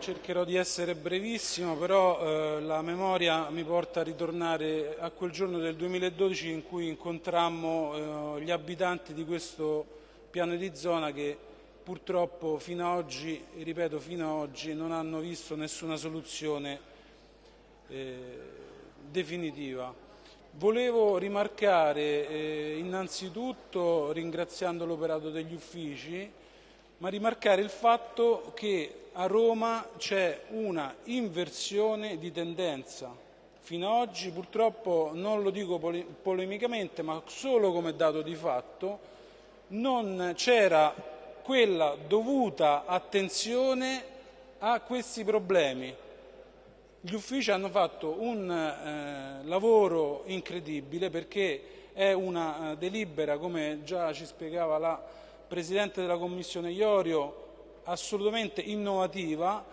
cercherò di essere brevissimo, però eh, la memoria mi porta a ritornare a quel giorno del 2012 in cui incontrammo eh, gli abitanti di questo piano di zona che purtroppo fino ad oggi, ripeto fino ad oggi, non hanno visto nessuna soluzione eh, definitiva. Volevo rimarcare eh, innanzitutto, ringraziando l'operato degli uffici, ma rimarcare il fatto che a Roma c'è una inversione di tendenza. Fino ad oggi purtroppo, non lo dico pole polemicamente, ma solo come dato di fatto, non c'era quella dovuta attenzione a questi problemi. Gli uffici hanno fatto un eh, lavoro incredibile perché è una eh, delibera, come già ci spiegava la Presidente della Commissione Iorio, assolutamente innovativa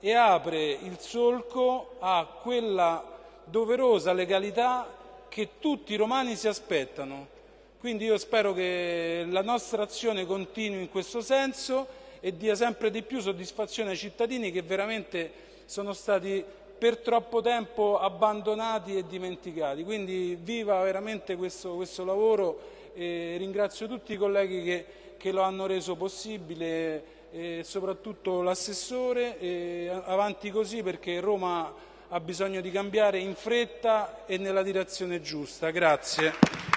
e apre il solco a quella doverosa legalità che tutti i romani si aspettano. Quindi io spero che la nostra azione continui in questo senso e dia sempre di più soddisfazione ai cittadini che veramente sono stati per troppo tempo abbandonati e dimenticati. Quindi viva veramente questo, questo lavoro e ringrazio tutti i colleghi che che lo hanno reso possibile e soprattutto l'assessore e avanti così perché Roma ha bisogno di cambiare in fretta e nella direzione giusta. Grazie.